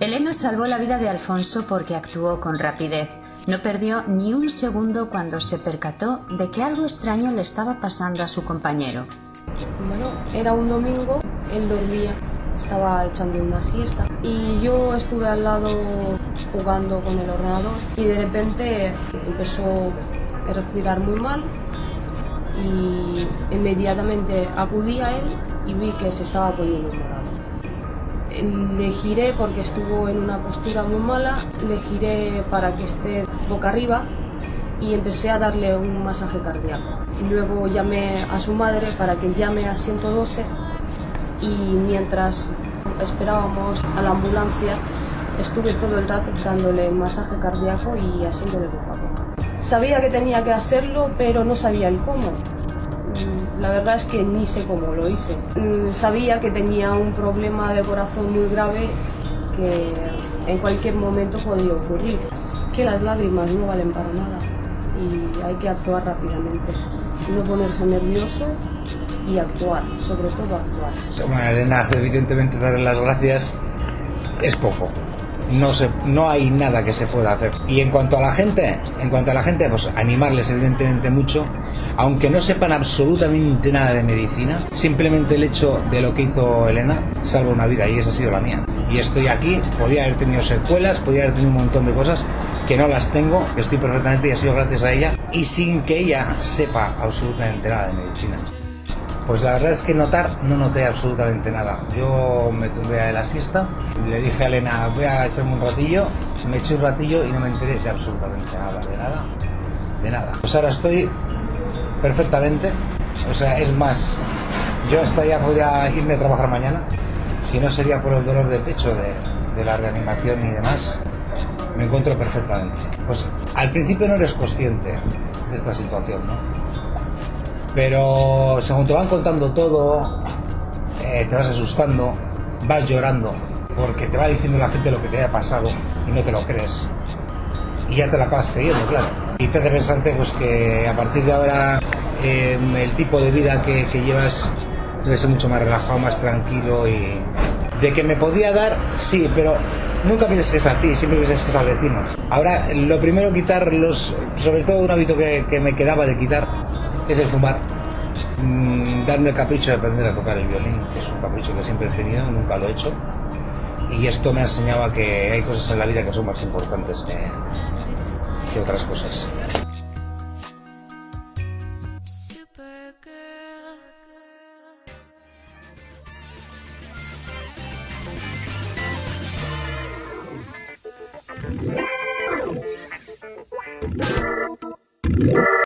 Elena salvó la vida de Alfonso porque actuó con rapidez. No perdió ni un segundo cuando se percató de que algo extraño le estaba pasando a su compañero. Bueno, era un domingo, él dormía, estaba echando una siesta y yo estuve al lado jugando con el ordenador y de repente empezó a respirar muy mal y inmediatamente acudí a él y vi que se estaba poniendo morado. Le giré porque estuvo en una postura muy mala, le giré para que esté boca arriba y empecé a darle un masaje cardíaco. Luego llamé a su madre para que llame a 112 y mientras esperábamos a la ambulancia estuve todo el rato dándole masaje cardíaco y haciéndole boca a boca. Sabía que tenía que hacerlo, pero no sabía el cómo. La verdad es que ni sé cómo lo hice. Mm, sabía que tenía un problema de corazón muy grave que en cualquier momento podía ocurrir. Que las lágrimas no valen para nada y hay que actuar rápidamente. No ponerse nervioso y actuar, sobre todo actuar. Bueno, Elena, evidentemente darle las gracias es poco no, se, no hay nada que se pueda hacer. Y en cuanto a la gente, en cuanto a la gente, pues animarles evidentemente mucho, aunque no sepan absolutamente nada de medicina, simplemente el hecho de lo que hizo Elena salva una vida y esa ha sido la mía. Y estoy aquí, podía haber tenido secuelas, podía haber tenido un montón de cosas que no las tengo, que estoy perfectamente y ha sido gracias a ella y sin que ella sepa absolutamente nada de medicina. Pues la verdad es que notar no noté absolutamente nada. Yo me tumbé a la siesta, le dije a Elena, voy a echarme un ratillo, me eché un ratillo y no me enteré de absolutamente nada, de nada, de nada. Pues ahora estoy perfectamente, o sea, es más, yo hasta ya podría irme a trabajar mañana, si no sería por el dolor de pecho, de, de la reanimación y demás, me encuentro perfectamente. Pues al principio no eres consciente de esta situación, ¿no? Pero según te van contando todo, eh, te vas asustando, vas llorando, porque te va diciendo la gente lo que te haya pasado y no te lo crees. Y ya te lo acabas creyendo, claro. Y te hace pensarte pues, que a partir de ahora em, el tipo de vida que, llevas debe ser mucho más relajado, más tranquilo y... De que me podía dar, sí, pero nunca pienses que es a ti, siempre piensas que es al vecino. Ahora, lo primero quitar los, sobre todo un hábito que, que me quedaba de quitar, es el fumar. Mm, darme el capricho de aprender a tocar el violín, que es un capricho que siempre he tenido, nunca lo he hecho. Y esto me ha enseñado que hay cosas en la vida que son más importantes que otras cosas.